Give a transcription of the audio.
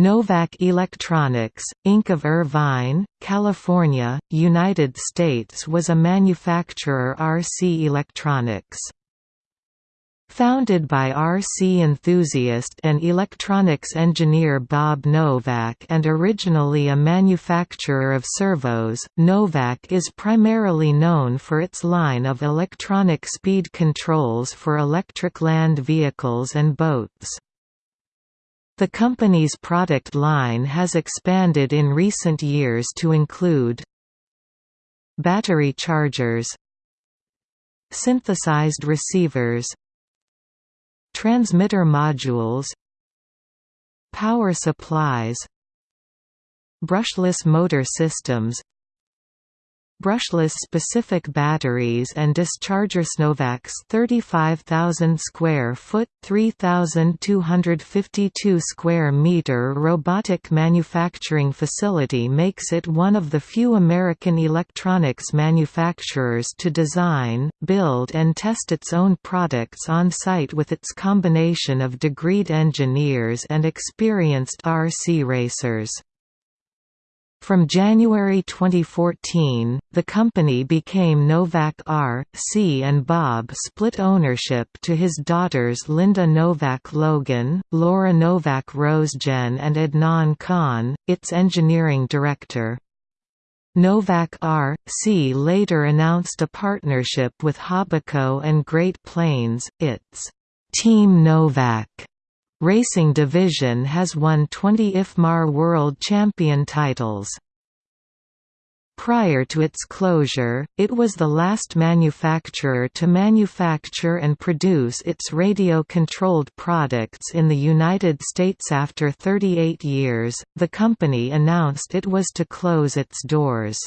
Novak Electronics, Inc. of Irvine, California, United States was a manufacturer RC Electronics. Founded by RC enthusiast and electronics engineer Bob Novak and originally a manufacturer of servos, Novak is primarily known for its line of electronic speed controls for electric land vehicles and boats. The company's product line has expanded in recent years to include battery chargers synthesized receivers transmitter modules power supplies brushless motor systems brushless specific batteries and dischargers. Novak's 35,000 square foot 3,252 square meter robotic manufacturing facility makes it one of the few American electronics manufacturers to design, build and test its own products on site with its combination of degreed engineers and experienced RC racers. From January 2014, the company became Novak R. C. and Bob split ownership to his daughters Linda Novak Logan, Laura Novak Rosejen and Adnan Khan, its engineering director. Novak R. C. later announced a partnership with Hobbico and Great Planes, its Team Novak Racing Division has won 20 IFMAR World Champion titles. Prior to its closure, it was the last manufacturer to manufacture and produce its radio-controlled products in the United States after 38 years. The company announced it was to close its doors.